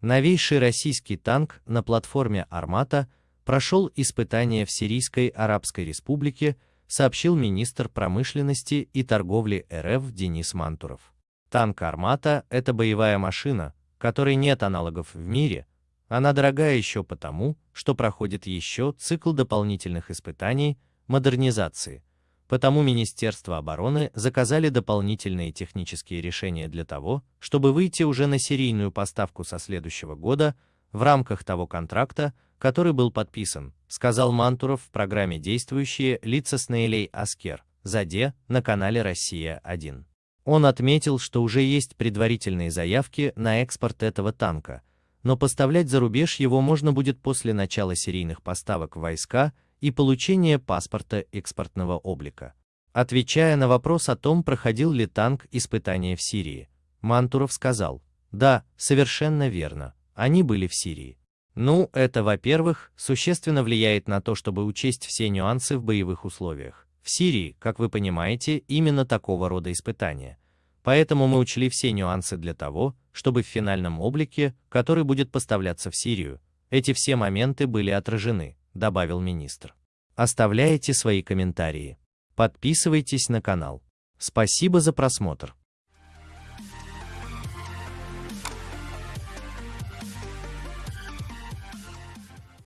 Новейший российский танк на платформе «Армата» прошел испытание в Сирийской Арабской Республике, сообщил министр промышленности и торговли РФ Денис Мантуров. Танк «Армата» — это боевая машина, которой нет аналогов в мире, она дорогая еще потому, что проходит еще цикл дополнительных испытаний, модернизации. Потому Министерство обороны заказали дополнительные технические решения для того, чтобы выйти уже на серийную поставку со следующего года в рамках того контракта, который был подписан, сказал Мантуров в программе «Действующие лица с Наилей Аскер» ЗАДЕ на канале «Россия-1». Он отметил, что уже есть предварительные заявки на экспорт этого танка – но поставлять за рубеж его можно будет после начала серийных поставок в войска и получения паспорта экспортного облика. Отвечая на вопрос о том, проходил ли танк испытания в Сирии, Мантуров сказал, да, совершенно верно, они были в Сирии. Ну, это, во-первых, существенно влияет на то, чтобы учесть все нюансы в боевых условиях. В Сирии, как вы понимаете, именно такого рода испытания. Поэтому мы учли все нюансы для того, чтобы в финальном облике, который будет поставляться в Сирию, эти все моменты были отражены, добавил министр. Оставляйте свои комментарии. Подписывайтесь на канал. Спасибо за просмотр.